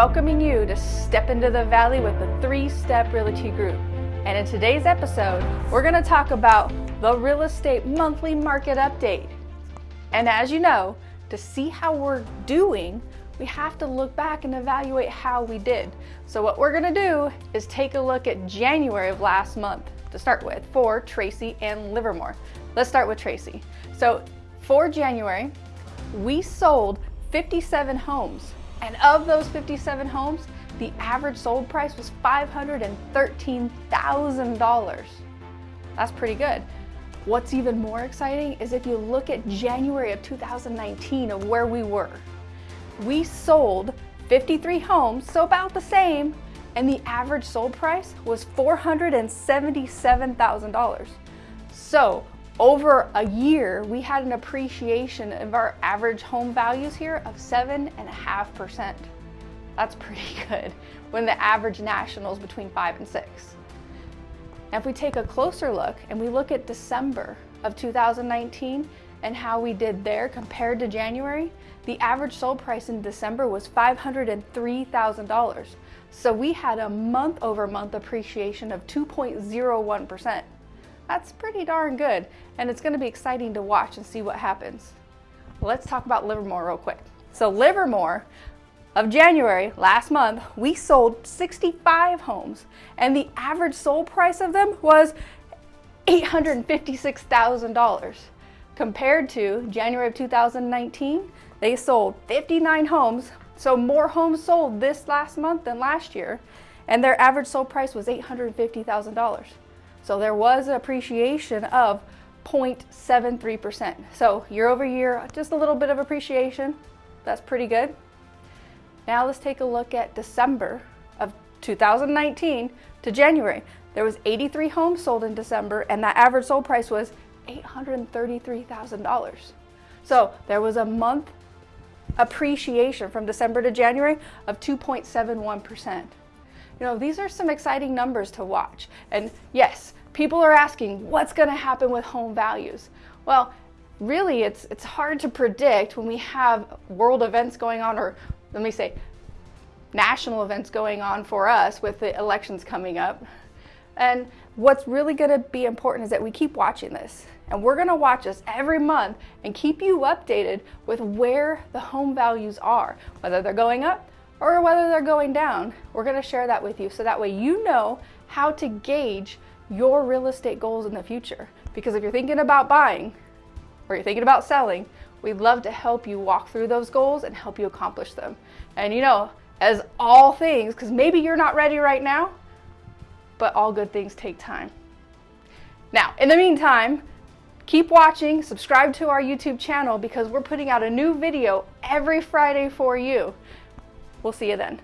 welcoming you to step into the valley with the Three Step Realty Group. And in today's episode, we're going to talk about the real estate monthly market update. And as you know, to see how we're doing, we have to look back and evaluate how we did. So what we're going to do is take a look at January of last month to start with for Tracy and Livermore. Let's start with Tracy. So for January, we sold 57 homes. And of those 57 homes, the average sold price was $513,000. That's pretty good. What's even more exciting is if you look at January of 2019 of where we were. We sold 53 homes, so about the same, and the average sold price was $477,000. So over a year, we had an appreciation of our average home values here of 7.5%. That's pretty good when the average national is between 5 and 6. Now if we take a closer look and we look at December of 2019 and how we did there compared to January, the average sold price in December was $503,000. So we had a month over month appreciation of 2.01%. That's pretty darn good, and it's gonna be exciting to watch and see what happens. Let's talk about Livermore real quick. So Livermore, of January, last month, we sold 65 homes, and the average sold price of them was $856,000. Compared to January of 2019, they sold 59 homes, so more homes sold this last month than last year, and their average sold price was $850,000. So there was an appreciation of 0.73%. So year over year, just a little bit of appreciation. That's pretty good. Now let's take a look at December of 2019 to January. There was 83 homes sold in December and that average sold price was $833,000. So there was a month appreciation from December to January of 2.71%. You know, these are some exciting numbers to watch. And yes, people are asking, what's gonna happen with home values? Well, really it's, it's hard to predict when we have world events going on, or let me say, national events going on for us with the elections coming up. And what's really gonna be important is that we keep watching this. And we're gonna watch this every month and keep you updated with where the home values are, whether they're going up or whether they're going down. We're gonna share that with you so that way you know how to gauge your real estate goals in the future. Because if you're thinking about buying or you're thinking about selling, we'd love to help you walk through those goals and help you accomplish them. And you know, as all things, because maybe you're not ready right now, but all good things take time. Now, in the meantime, keep watching, subscribe to our YouTube channel because we're putting out a new video every Friday for you. We'll see you then.